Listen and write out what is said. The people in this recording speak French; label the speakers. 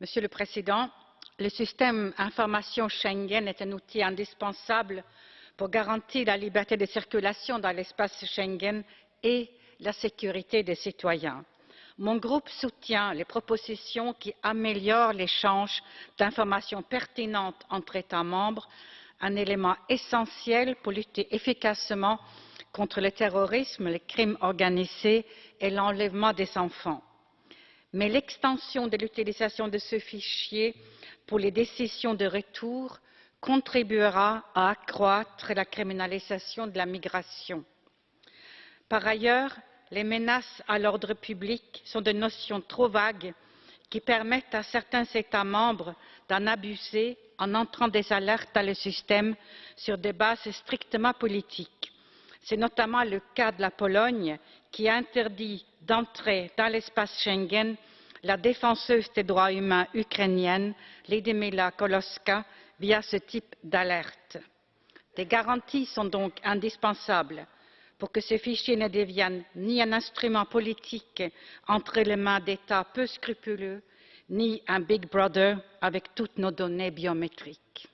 Speaker 1: Monsieur le Président, le système information Schengen est un outil indispensable pour garantir la liberté de circulation dans l'espace Schengen et la sécurité des citoyens. Mon groupe soutient les propositions qui améliorent l'échange d'informations pertinentes entre États membres, un élément essentiel pour lutter efficacement contre le terrorisme, le crime organisé et l'enlèvement des enfants. Mais l'extension de l'utilisation de ce fichier pour les décisions de retour contribuera à accroître la criminalisation de la migration. Par ailleurs, les menaces à l'ordre public sont des notions trop vagues qui permettent à certains États membres d'en abuser en entrant des alertes dans le système sur des bases strictement politiques. C'est notamment le cas de la Pologne qui a interdit d'entrer dans l'espace Schengen la défenseuse des droits humains ukrainienne Lyudmyla Koloska via ce type d'alerte. Des garanties sont donc indispensables pour que ce fichier ne devienne ni un instrument politique entre les mains d'États peu scrupuleux, ni un Big Brother avec toutes nos données biométriques.